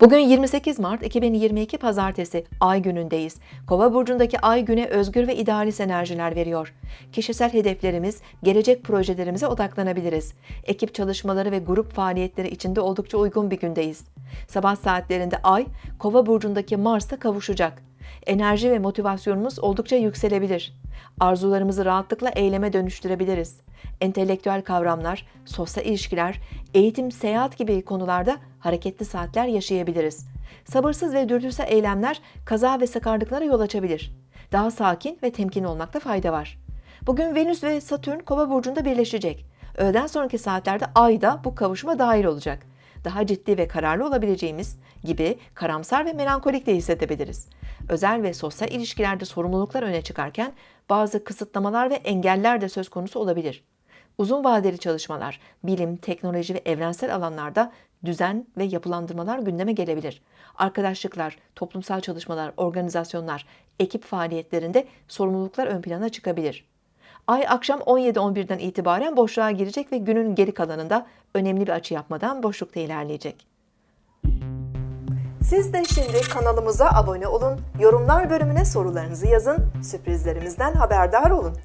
Bugün 28 Mart 2022 Pazartesi Ay günündeyiz. Kova burcundaki Ay güne özgür ve idealist enerjiler veriyor. Kişisel hedeflerimiz, gelecek projelerimize odaklanabiliriz. Ekip çalışmaları ve grup faaliyetleri içinde oldukça uygun bir gündeyiz. Sabah saatlerinde Ay, Kova burcundaki Mars'ta kavuşacak. Enerji ve motivasyonumuz oldukça yükselebilir. Arzularımızı rahatlıkla eyleme dönüştürebiliriz. Entelektüel kavramlar, sosyal ilişkiler, eğitim, seyahat gibi konularda hareketli saatler yaşayabiliriz. Sabırsız ve dürtüsel eylemler kaza ve sakarlıklara yol açabilir. Daha sakin ve temkinli olmakta fayda var. Bugün Venüs ve Satürn Kova burcunda birleşecek. Öğleden sonraki saatlerde Ay da bu kavuşuma dahil olacak. Daha ciddi ve kararlı olabileceğimiz gibi karamsar ve melankolik de hissedebiliriz. Özel ve sosyal ilişkilerde sorumluluklar öne çıkarken bazı kısıtlamalar ve engeller de söz konusu olabilir. Uzun vadeli çalışmalar, bilim, teknoloji ve evrensel alanlarda düzen ve yapılandırmalar gündeme gelebilir. Arkadaşlıklar, toplumsal çalışmalar, organizasyonlar, ekip faaliyetlerinde sorumluluklar ön plana çıkabilir. Ay akşam 17-11'den itibaren boşluğa girecek ve günün geri kalanında önemli bir açı yapmadan boşlukta ilerleyecek. Siz de şimdi kanalımıza abone olun, yorumlar bölümüne sorularınızı yazın, sürprizlerimizden haberdar olun.